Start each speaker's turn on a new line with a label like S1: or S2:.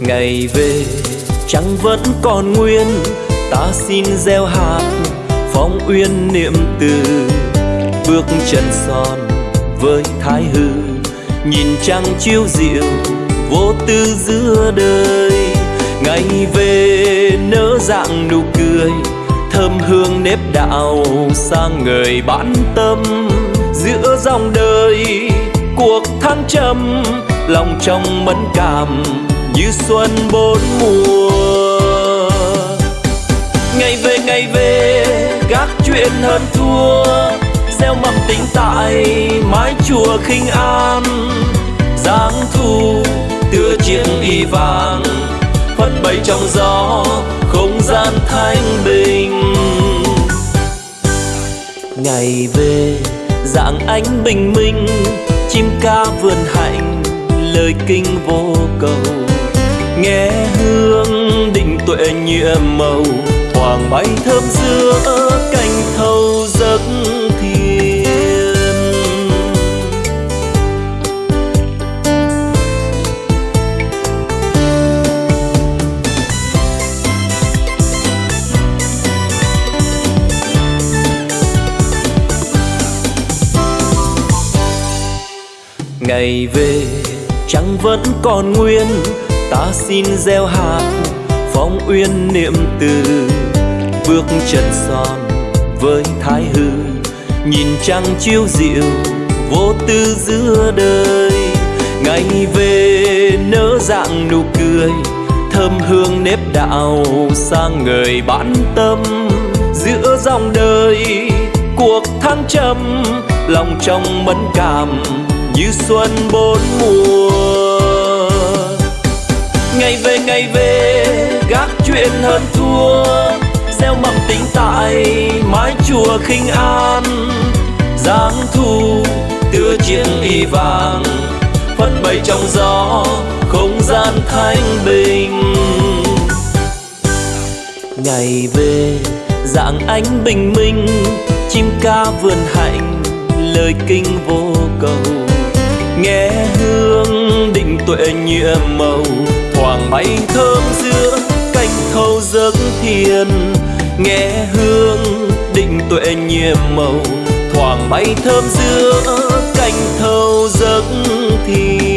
S1: ngày về trăng vẫn còn nguyên. Ta xin gieo hạt phong uyên niệm từ. Bước chân son với thái hư, nhìn trăng chiếu diệu vô tư giữa đời. Ngày về nỡ dạng nụ cười, thơm hương nếp đạo sang người bản tâm. Giữa dòng đời, cuộc thăng trầm, lòng trong mẫn cảm như xuân bốn mùa. Ngày về ngày về, gác chuyện hơn thua, gieo mầm tính tại mái chùa khinh an. Giáng thu, tựa chiếc y vàng, phất bay trong gió, không gian thanh bình. Ngày về, dạng ánh bình minh, chim ca vườn hạnh, lời kinh vô cầu nghe hương định tuệ nhiệm màu, thoảng bay thơm giữa cành thâu giấc thiên. Ngày về trăng vẫn còn nguyên ta xin gieo hạt phong uyên niệm từ, bước chân son với thái hư. Nhìn trăng chiếu diệu vô tư giữa đời. Ngày về nỡ dạng nụ cười, thơm hương nếp đạo sang người bản tâm. Giữa dòng đời, cuộc thăng trầm, lòng trong mẫn cảm như xuân bốn mùa ngày về ngày về, gác chuyện hơn thua, gieo mầm tính tại mái chùa khinh an. Giáng thu, tựa chiếc y vàng phất bay trong gió không gian thanh bình. Ngày về, dạng ánh bình minh, chim ca vườn hạnh, lời kinh vô cầu. Nghe hương định tuệ nhiệm màu hoàng bay thơm giữa cành thâu giấc thiền. Nghe hương định tuệ nhiệm màu thoảng bay thơm giữa cành thâu giấc thiền.